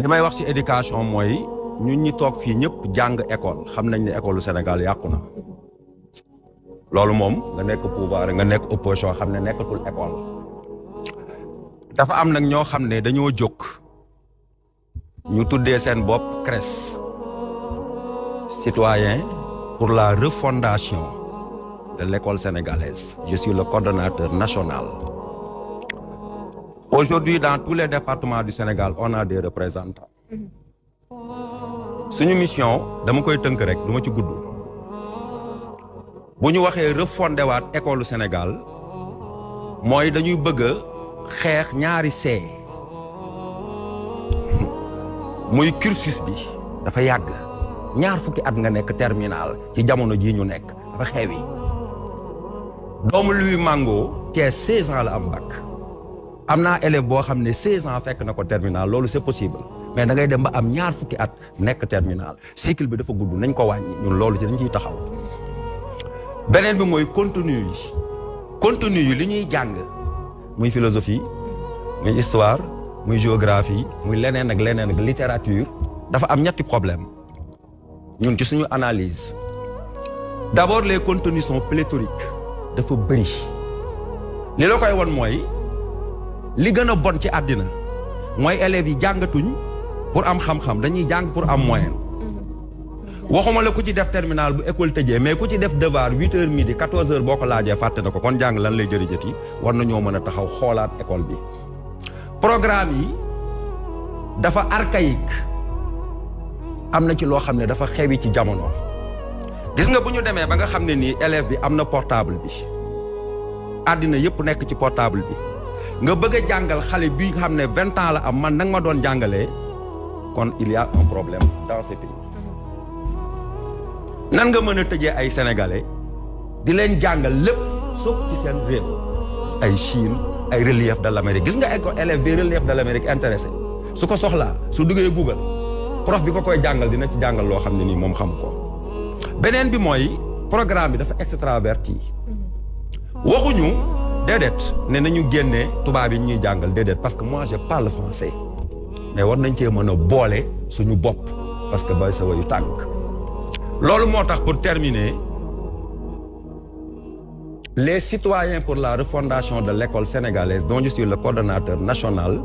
li may wax ci éducation mooy ñun ñi toog fii ñëpp jàng école xam nañ ne école Sénégal yàqu na. Loolu moom nga nekk pouvoir nga nekk opposition xam ne nekkatul école. Dafa am nag ñoo xam ne dañoo jóg. Ñu tuddee seen bopp CRES. Citoyen pour la refondation de l'école sénégalaise. Je suis le coordonnateur national aujourd'hui dans tous les départements du Sénégal on a des représentants. Suñu mission dama koy tënk rek du ma ñu waxee refondé waat école Sénégal mooy dañuy bëgg a xeex ñaari see muy cursus bi terminal ci jamono jii ñu nekk dafa xewi. Doomu Louis Mango Thiès 16 ans la am bac am naa élève boo xam ne 16 ans fekk na ko terminal loolu c'est possible. Mais da ngay dem ba am ñaar fukki at nekk terminal. Cycle bi dafa gudd nañ ko wàññi ñun loolu ci dañ ciy taxaw. Beneen bi mooy contenu yi. Contenu yi li ñuy jàng muy philosophie muy histoire muy géographie muy leneen ak leneen ak littérature dafa am ñetti problème. Ñun ci suñu analyse d'abord les contenus sont pléthoriques dafa bëri li la koy won mooy li gën a bon ci àddina mooy élèves yi jàngatuñ pour am xam-xam dañuy jàng pour am moyen. Waxuma la ku ci def terminal bu école tëjee mais ku ci def devoir huit heures midi quatorze heures boo ko laajee fàtte na ko kon jàng lan lay jëriñati war nañoo mën a taxaw xoolaat école bi. Programme yi dafa archaïque. Am na ci loo xam ne dafa xewi ci jamono. Gis nga bu ñu demee ba nga xam ne nii élève bi am na portable bi. Àddina yëpp nekk ci portable bi nga bëgg a jàngal xale bi xam ne vingt ans la am man nag ma doon jàngalee kon il y a un problème dans ce pays. Nan nga mën a tëjee ay sénégalais di leen jàngal lépp sauf ci seen réew? Ay Chine ay relief de l'Amérique. Gis nga ay élève bi relief de l'Amérique intéressé. Su ko soxlaa su duggee Google prof bi ko koy jàngal dina ci jàngal loo xam ne nii moom xam ko. Beneen bi mooy programme bi dafa extraverti. Waxuñu déedéet ne nañu génne tubaab yi ñuy jàngal parce que moi je parle français. Mais war nañ cee mën a boole suñu bopp parce que bay sa wayu tànk. Loolu pour terminer les citoyens pour la refondation de l'école sénégalaise dont je suis le coordonnateur national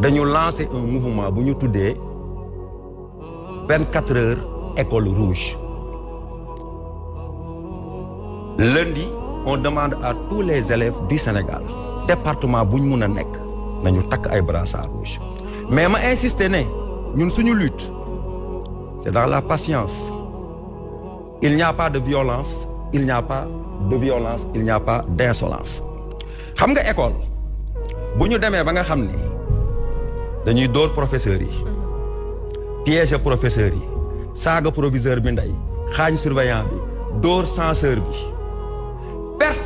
dañu lancer un mouvement bu ñu tuddee vingt quatre heures école rouge. Lundi on demande à tous les élèves du Sénégal département bu ñu mun a nañu takk ay brassards rouges. Mais ma insister ne ñun suñu lutte c'est dans la patience. Il n'y a pas de violence il n'y a pas de violence il n'y a pas d'insolence. Xam nga école bu ñu demee ba nga xam dañuy dóor professeurs yi piéger professeurs yi saaga proviseur bi ndey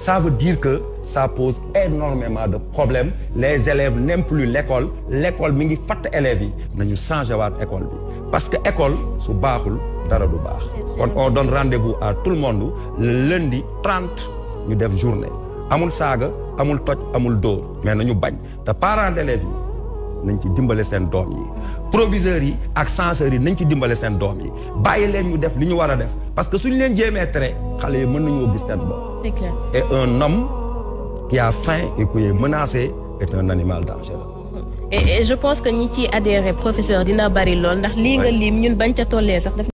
ça veut dire que ça pose énormément de problèmes. Les élèves n'aiment plus l'école. L'école mi ngi fatt élèves yi. Nañu changer waat école bi. Parce que école su baaxul dara du baax. Kon on donne rendez-vous à tout le monde le lundi 30 ñu def journée. Amul saaga amul toj amul dóor. Mais nañu bañ. Te parents d'élèves yi nañ ci dimbale seen doom yi. Proviseurs yi ak censeurs yi nañ ci dimbale seen doom yi. Bàyyi leen ñu def li ñu war a def. Parce que suñu leen jéemee tere xale yi mën nañoo gis seen bopp. C'est clair. et un homme qui a faim et qui est menacé est un animal dangereux et et je pense que ñi ciy adhéré professeur dina bari lool ndax lii nga lim ñun bañ ca tollee sax daf